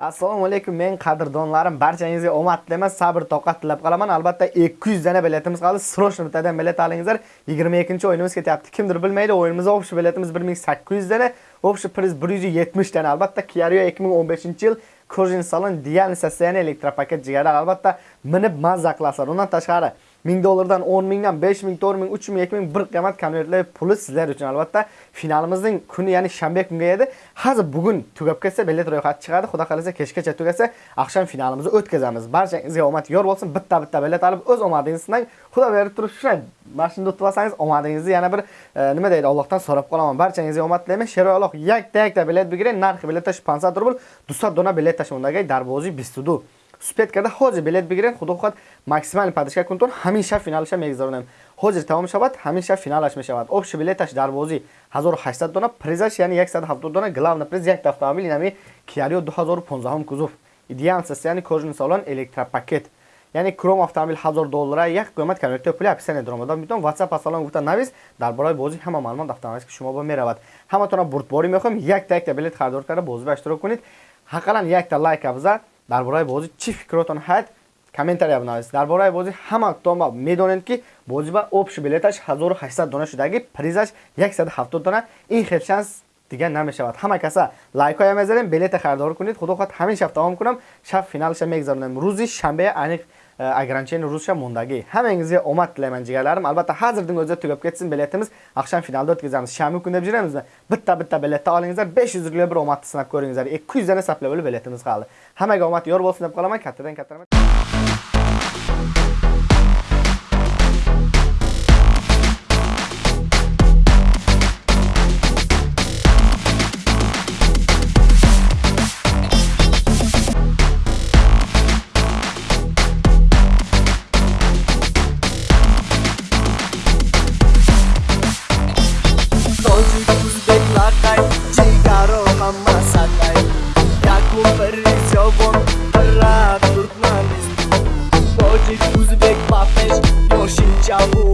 assalomu alaykum men qadrdonlarim barchangizga omad tilayman sabr toqat tilab qolaman. Albatta 200 dana biletimiz qoldi. Srochno bittadan bilet olingizlar. 22 o'yinimiz ketyapti. Kimdir bilmaydi o'yinimiz общий biletimiz 1800 dana общий priz 170 dana. Albatta Kiario 2015 yil Corsin Salon Dial soстояние elektropaket jigarlar albatta minib mazza qilasizlar undan tashqari 1000 dollardan 10 mingdan 5 ming 4 ming 3 ming 2 ming bir qiymat konvertlar puli sizlar uchun. Albatta finalimizning kuni ya'ni shanba kunga edi. Hozir bugun tugab ketsa bilet ro'yxati chiqadi. Xudo xolasa kechgacha tugasa oqshom finalimizni o'tkazamiz. Barchangizga omad yor bo'lsin. Bitta bitta bilet olib o'z omadingizni sinang. Xudo berib turib shunday mana shunda o'tib olsangiz omadingizni yana bir e, nima deydi allohdan so'rab qolaman. Barchangizga omad tilayman. Sheroyaloq yakta yakta bilet bigiray narxi biletda 50 rubl 200 dona bilet shundagi darvozi bistudu Спеткада ҳозир билет бигиред, худо хоҳад максимали падишка кунтон. Ҳамин шаб финалаша мегузаронем. Ҳозир тамом шавад, ҳамин шаб финалаш мешавад. Общий билеташ дар бозӣ 1800 дона, призаш яъни 170 дона, главна приз як автомобил, яъни Kia Rio 2015 кузов. Идеал состояние кожаный салон, электропакет. яъне кром автомобил 1000 доллара як қимат конвертер пули описание даромада метавон whatsapp асалон гуфта. Навис дар бораи бозӣ ҳама маълумот автоматик шумо ба меравад. Ҳаматонро бурдборӣ мехоҳем. Якта якта билет харидор карда бозиро иштирок кунед. Ҳаққан якта лайк афзал дар бораи бозӣ чӣ фикротон ҳаст комментария бинависед дар бораи бозӣ ҳаматома медонед ки бозиба обши билеташ 1800 дона шудагӣ призаш 170 дона. Ин хел шанс دیگه نمیشود همه کسا لایک های میذاریم بلیت خریدار کنید خدا خود همین شب تمام کنم شب فینالش میگذارونم روزی شنبه عنیق ограничение рӯзша mundagi hammangizga omad tilayman jigarlarim albatta hozirning o'zida tugab ketsin biletimiz oqshom finalda o'tkazamiz shanba kuni deb juramizmi bitta bitta biletni olingizlar 500 rubl bir omadni sinab ko'ringizlar 200 dana saplab biletimiz qoldi hammaga omad yor bo'lsin deb qolaman kattadan katta rahmat Uzbek, Papej, Yoşin, Çavur.